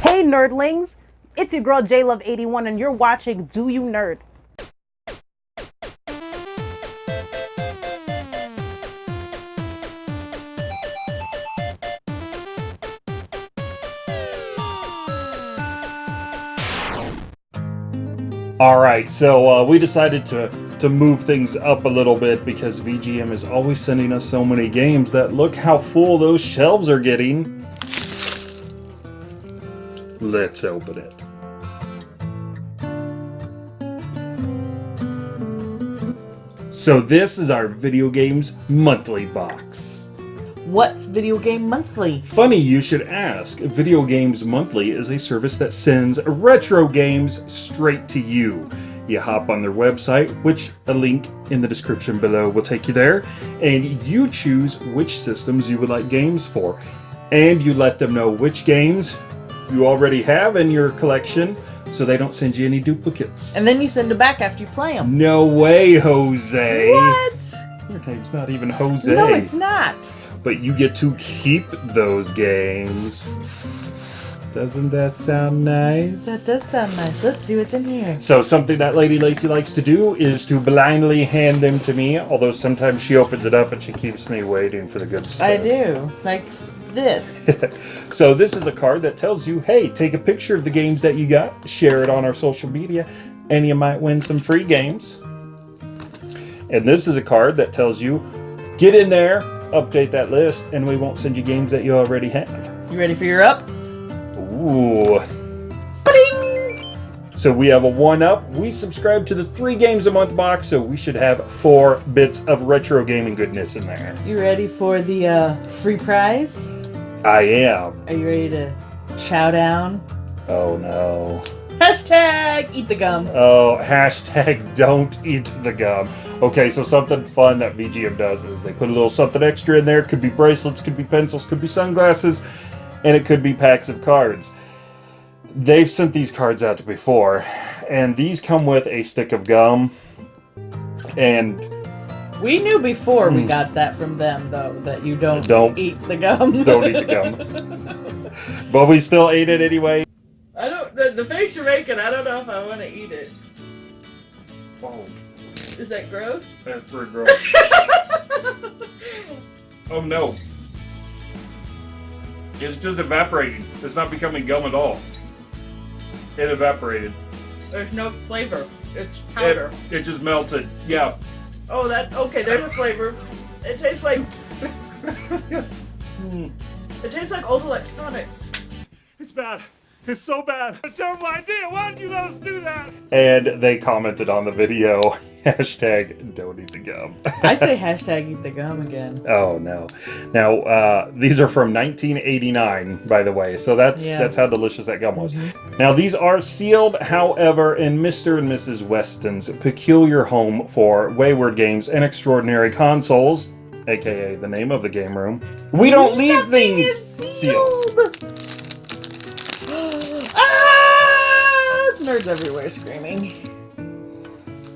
Hey nerdlings, it's your girl JLove81 and you're watching Do You Nerd? All right, so uh, we decided to to move things up a little bit because VGM is always sending us so many games that look how full those shelves are getting. Let's open it. So this is our video games monthly box. What's Video Game Monthly? Funny you should ask. Video Games Monthly is a service that sends retro games straight to you. You hop on their website, which a link in the description below will take you there, and you choose which systems you would like games for. And you let them know which games you already have in your collection so they don't send you any duplicates. And then you send them back after you play them. No way, Jose. What? Your name's not even Jose. No, it's not. But you get to keep those games. Doesn't that sound nice? That does sound nice. Let's see what's in here. So something that Lady Lacy likes to do is to blindly hand them to me, although sometimes she opens it up and she keeps me waiting for the good stuff. I do. Like this. so this is a card that tells you, hey, take a picture of the games that you got, share it on our social media, and you might win some free games. And this is a card that tells you, get in there, update that list, and we won't send you games that you already have. You ready for your up? Ooh. Ba-ding! So we have a one up. We subscribe to the three games a month box, so we should have four bits of retro gaming goodness in there. You ready for the uh, free prize? I am. Are you ready to chow down? Oh no. Hashtag eat the gum. Oh, hashtag don't eat the gum. Okay, so something fun that VGM does is they put a little something extra in there. Could be bracelets, could be pencils, could be sunglasses, and it could be packs of cards. They've sent these cards out before, and these come with a stick of gum. And we knew before we hmm. got that from them, though, that you don't, don't eat the gum. don't eat the gum. but we still ate it anyway. I don't. The, the face you're making, I don't know if I want to eat it. Oh, Is that gross? that's pretty gross. oh no. It's just evaporating. It's not becoming gum at all. It evaporated. There's no flavor. It's It, powder. it just melted. Yeah. Oh, that okay. There's a flavor. It tastes like. Hmm. It tastes like old electronics. It's bad. It's so bad. A terrible idea. Why did you let us do that? And they commented on the video. Hashtag don't eat the gum. I say hashtag eat the gum again. Oh no! Now uh, these are from 1989, by the way. So that's Yeah. that's how delicious that gum was. Now these are sealed, however, in Mr. and Mrs. Weston's peculiar home for wayward games and extraordinary consoles, aka the name of the game room. We don't leave Nothing things is sealed. ah! It's nerds everywhere screaming.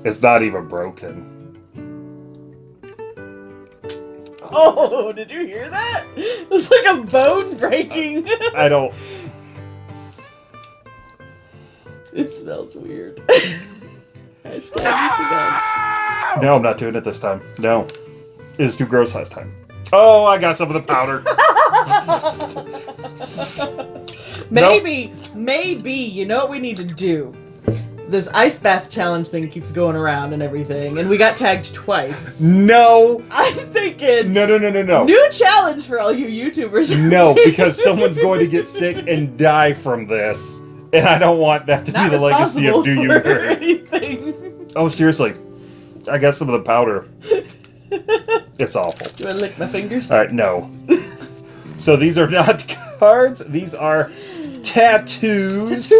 It's not even broken. Oh, did you hear that? It was like a bone breaking. I don't. it smells weird. Hashtag eat the gum. No, I'm not doing it this time. No, it was too gross last time. Oh, I got some of the powder. Maybe, maybe, you know what we need to do? This ice bath challenge thing keeps going around and everything, and we got tagged twice. No, I'm thinking, no, no, no, no, no. new challenge for all you YouTubers. No, because someone's going to get sick and die from this. And I don't want that to Not be the legacy of Do You Nerd. anything. Oh, seriously. I got some of the powder. It's awful. Do I lick my fingers? Alright, no. So these are not cards, these are tattoos.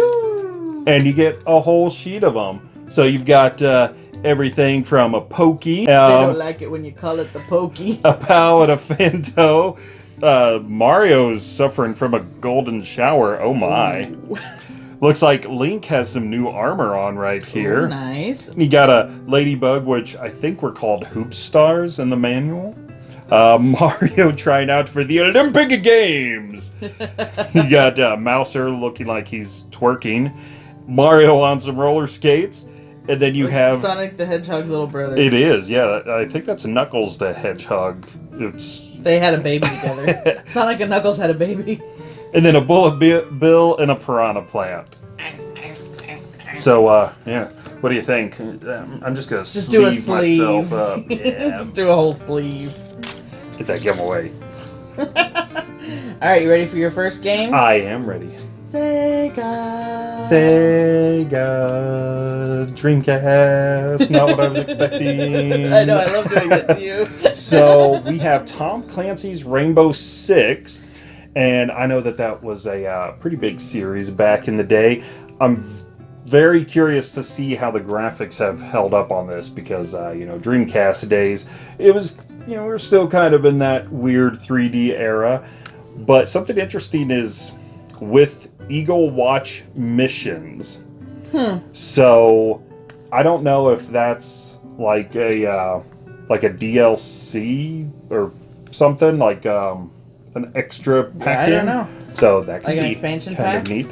And you get a whole sheet of them. So you've got uh, everything from a pokey, They don't um, like it when you call it the pokey. a pal, and a Phanto. Uh, Mario's suffering from a golden shower. Oh my. Looks like Link has some new armor on right here. Ooh, nice. You got a ladybug, which I think were called Hoopsters in the manual. Uh, Mario trying out for the Olympic Games. you got uh, Mouser looking like he's twerking. Mario on some roller skates. And then you have. Sonic the Hedgehog's little brother. It is, yeah. I think that's Knuckles the Hedgehog. It's. They had a baby together. Sonic and Knuckles had a baby. And then a Bullet Bill and a Piranha Plant. So, uh, yeah. What do you think? Um, I'm just gonna Just do a sleeve sleeve. myself up. Yeah, Just do a whole sleeve. get that giveaway. All right, you ready for your first game? I am ready. Sega. Sega Dreamcast. Not what I was expecting. I know. I love doing that to you. so we have Tom Clancy's Rainbow Six, and I know that that was a uh, pretty big series back in the day. I'm very curious to see how the graphics have held up on this because uh, you know Dreamcast days, it was you know we're still kind of in that weird 3D era. But something interesting is with Eagle Watch missions. So I don't know if that's like a uh, like a DLC or something like um, an extra pack. I don't know. So that could Like an be expansion kind pack? of neat.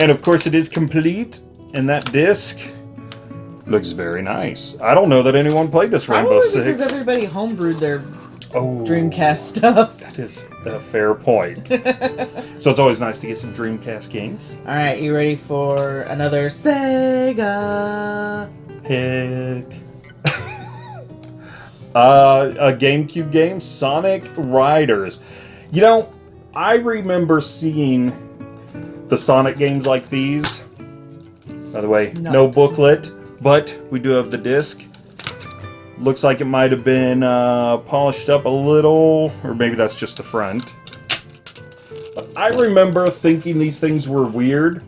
And of course, it is complete, and that disc looks very nice. I don't know that anyone played this Rainbow Probably Six. because everybody homebrewed their oh, Dreamcast stuff. That is a fair point. so it's always nice to get some Dreamcast games. All right, you ready for another Sega? Heck. uh, a GameCube game, Sonic Riders. You know, I remember seeing the Sonic games like these. By the way, No. no booklet, but we do have the disc. Looks like it might have been uh, polished up a little, or maybe that's just the front. But I remember thinking these things were weird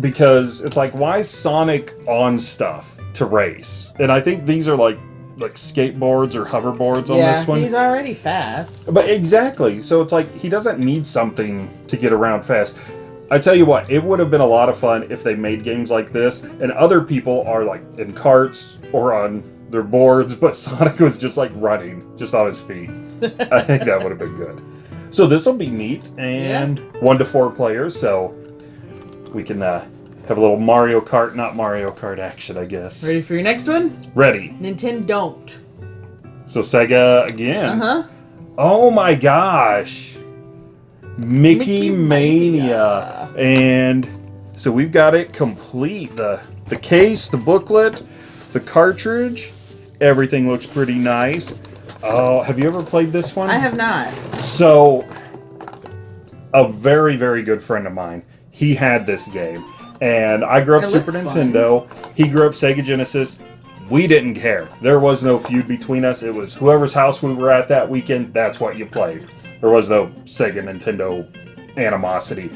because it's like, why is Sonic on stuff to race? And I think these are like like skateboards or hoverboards on yeah, this one. he's already fast. But exactly. So it's like he doesn't need something to get around fast. I tell you what, it would have been a lot of fun if they made games like this and other people are like in carts or on their boards, but Sonic was just like running, just on his feet. I think that would have been good. So this will be neat and one to four players, so we can uh, have a little Mario Kart, not Mario Kart action, I guess. Ready for your next one? Ready. Nintendo don't. So Sega again. Uh huh. Oh my gosh. Mickey, Mickey Mania. And so we've got it complete. The the case, the booklet, the cartridge, everything looks pretty nice. Oh, have you ever played this one? I have not. So, a very, very good friend of mine, he had this game. And I grew up It Super looks fun. Nintendo. He grew up Sega Genesis. We didn't care. There was no feud between us. It was whoever's house we were at that weekend, that's what you played. There was no Sega Nintendo animosity.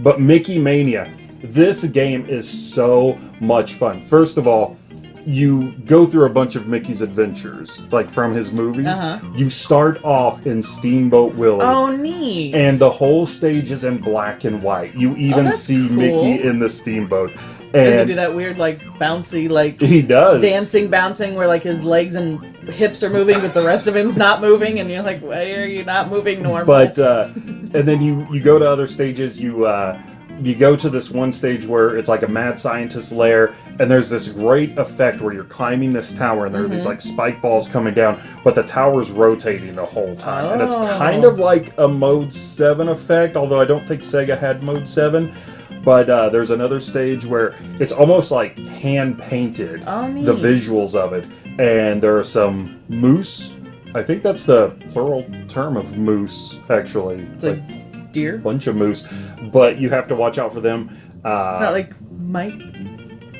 But Mickey Mania, this game is so much fun. First of all, you go through a bunch of Mickey's adventures, like from his movies. Uh-huh. You start off in Steamboat Willie. Oh, neat. And the whole stage is in black and white. You even Oh, see cool. Mickey in the steamboat. Does he And do that weird, like, bouncy, like, he does. dancing, bouncing, where, like, his legs and hips are moving, but the rest of him's not moving, and you're like, why are you not moving normal? But uh, and then you you go to other stages. You uh, you go to this one stage where it's like a mad scientist lair, and there's this great effect where you're climbing this tower, and there are these Mm-hmm. like spike balls coming down, but the tower's rotating the whole time, and it's Oh. kind of like a Mode Seven effect. Although I don't think Sega had Mode Seven. But uh, there's another stage where it's almost like hand painted, Oh, the visuals of it, and there are some moose. I think that's the plural term of moose, actually. it's like deer. bunch of moose, but you have to watch out for them. Uh, It's not like mice.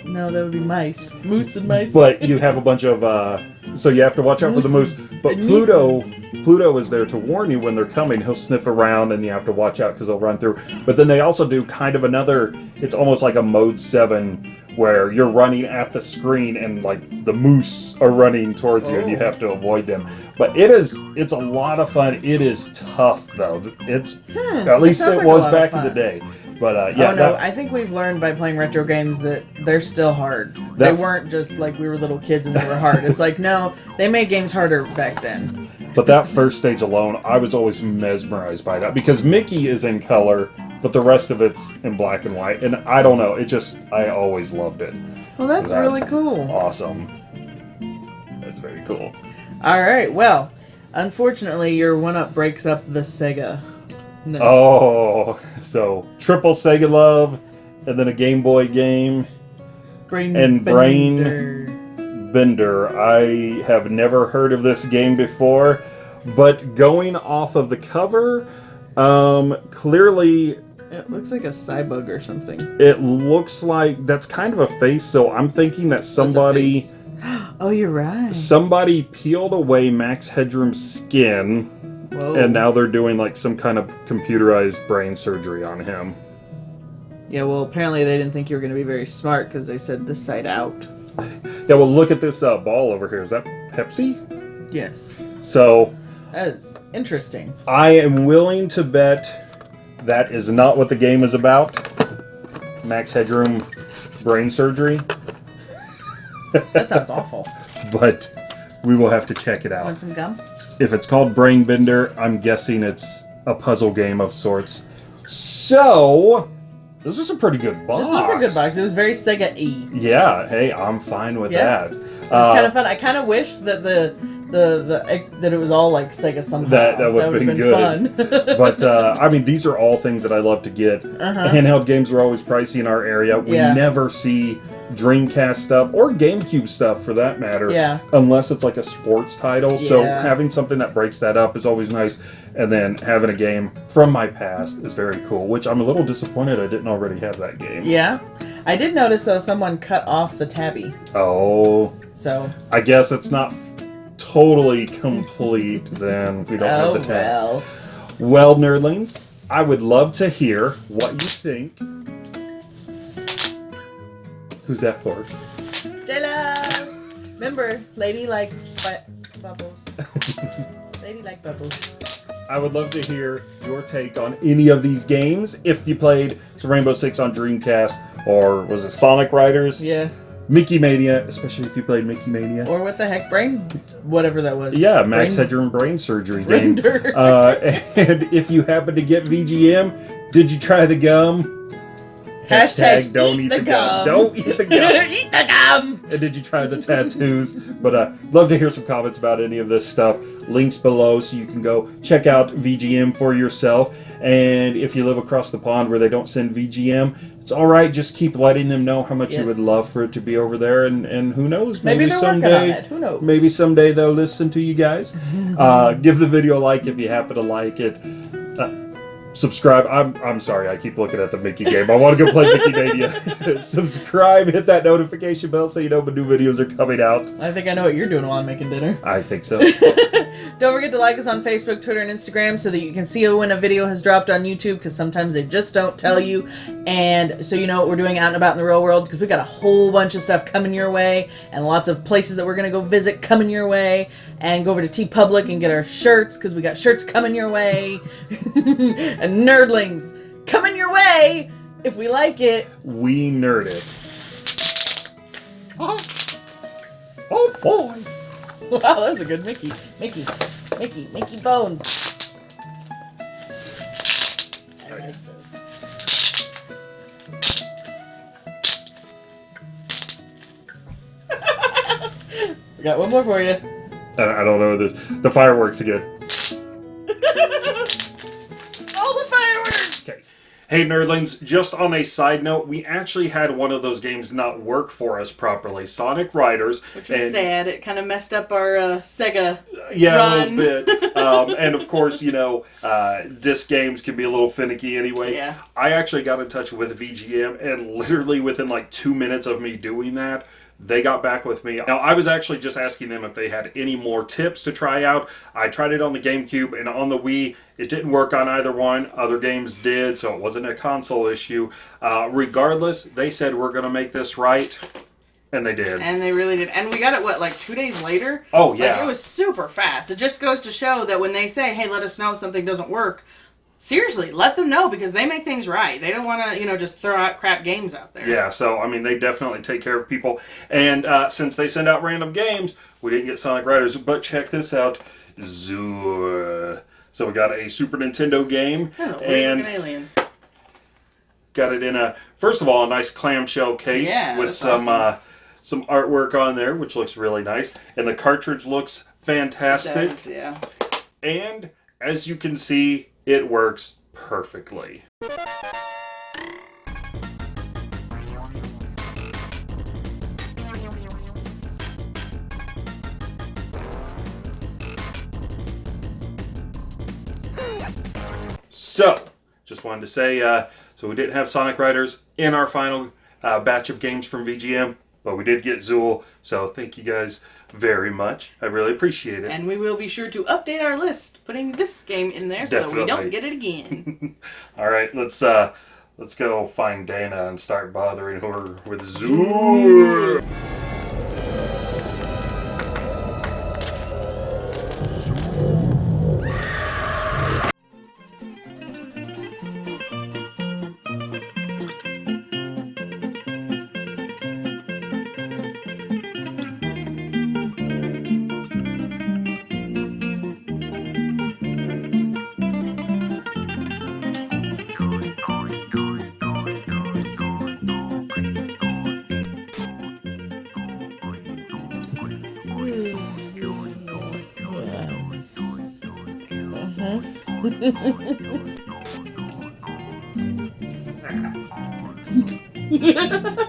No, that would be mice. Moose and mice. but you have a bunch of uh, so you have to watch out for the moose. But Pluto, Pluto is there to warn you when they're coming. He'll sniff around, and you have to watch out because they'll run through. But then they also do kind of another. It's almost like a mode seven where you're running at the screen and like the moose are running towards you and you Oh. have to avoid them. But it is it's a lot of fun. It is tough though. It's at least Hmm, it like was back in the day. But uh, yeah, oh no, that- I think we've learned by playing retro games that they're still hard. They weren't just like we were little kids and they were hard. it's like no, they made games harder back then. But that first stage alone, I was always mesmerized by that because Mickey is in color, but the rest of it's in black and white. And I don't know, it just, I always loved it. Well, that's, That's really cool. Awesome. That's very cool. All right. Well, unfortunately, your one up breaks up the Sega. No. Oh, so triple Sega love, and then a Game Boy game. brain and brain- bender. Bender. I have never heard of this game before, but going off of the cover, um, clearly It looks like a cybug or something. it looks like that's kind of a face. So I'm thinking that somebody. Oh, you're right. somebody peeled away Max Headroom's skin, Whoa. and now they're doing like some kind of computerized brain surgery on him. Yeah. Well, apparently they didn't think you were going to be very smart because they said this side out. Yeah, well, look at this uh, ball over here. Is that Pepsi? Yes. So That is interesting. I am willing to bet that is not what the game is about. Max Headroom brain surgery, That sounds awful. but we will have to check it out. Want some gum? If it's called Brain Bender, I'm guessing it's a puzzle game of sorts. So, this is a pretty good box. This was a good box. It was very Sega E. Yeah, hey, I'm fine with Yeah. that. It Uh, kind of fun. I kind of wish that the the the that it was all like Sega somehow. That- that would've would've been good. fun. but uh, I mean, these are all things that I love to get. Uh-huh. Handheld games are always pricey in our area. We Yeah. never see Dreamcast stuff or GameCube stuff for that matter. Yeah. Unless it's like a sports title. So having something that breaks that up is always nice. And then having a game from my past is very cool, which I'm a little disappointed I didn't already have that game. yeah, I did notice though someone cut off the tabby. Oh, So I guess it's not totally complete then. We don't oh have the oh, tag. well. Well, nerdlings, I would love to hear what you think. Who's that for? Jayla. Remember, lady like bu- bubbles. lady like bubbles. I would love to hear your take on any of these games. If you played some Rainbow Six on Dreamcast, or was it Sonic Riders, Yeah. Mickey Mania, especially if you played Mickey Mania. Or what the heck, brain, whatever that was. yeah, Max Brain- Headroom Brain Surgery game. Uh, and if you happen to get VGM, did you try the gum? Hashtag don't eat eat the the gum. gum. Don't eat the gum. Eat the gum. And did you try the tattoos? But uh, love to hear some comments about any of this stuff. Links below so you can go check out VGM for yourself. And if you live across the pond where they don't send VGM, it's all right. Just keep letting them know how much you would love for it to be over there. And, and who knows? Maybe on it. Who knows? Maybe someday they'll listen to you guys. uh, give the video a like if you happen to like it. Subscribe. I'm I'm sorry. I keep looking at the Mickey game. I want to go play Mickey Mania. subscribe. Hit that notification bell so you know when new videos are coming out. I think I know what you're doing while I'm making dinner. I think so. Don't forget to like us on Facebook, Twitter, and Instagram so that you can see when a video has dropped on YouTube because sometimes they just don't tell you. And so you know what we're doing out and about in the real world because we got a whole bunch of stuff coming your way and lots of places that we're going to go visit coming your way. And go over to TeePublic and get our shirts because we got shirts coming your way. and nerdlings coming your way if we like it. we nerd it. Oh, oh boy. Wow, that was a good Mickey. Mickey. Mickey. Mickey Bones. I like those. I got one more for you. I, I don't know this. The fireworks again. Hey nerdlings, just on a side note, we actually had one of those games not work for us properly. Sonic Riders. Which was and- sad. It kind of messed up our uh, Sega. Yeah, run. a little bit. Um, and of course, you know, uh, disc games can be a little finicky anyway. Yeah. I actually got in touch with VGM, and literally within like two minutes of me doing that, they got back with me. Now, I was actually just asking them if they had any more tips to try out. I tried it on the GameCube and on the Wii. It didn't work on either one. Other games did, so it wasn't a console issue. Uh, regardless, they said we're going to make this right, and they did. And they really did. And we got it, what, like two days later? Oh, Like, yeah. it was super fast. It just goes to show that when they say, hey, let us know if something doesn't work, Seriously, let them know because they make things right. They don't want to, you know, just throw out crap games out there. Yeah, so I mean, they definitely take care of people. And uh, since they send out random games, we didn't get Sonic Riders. But check this out, Zool. So we got a Super Nintendo game, Oh, and looking alien. got it in a first of all a nice clamshell case Yeah, with some awesome. uh, some artwork on there, which looks really nice, and the cartridge looks fantastic. Does, yeah. And as you can see, it works perfectly. So, just wanted to say, uh, so we didn't have Sonic Riders in our final uh, batch of games from VGM, but we did get Zool. So thank you guys very much. I really appreciate it. And we will be sure to update our list, putting this game in there so that we don't get it again. All right, let's uh, let's go find Dana and start bothering her with Zool. Ha ha ha!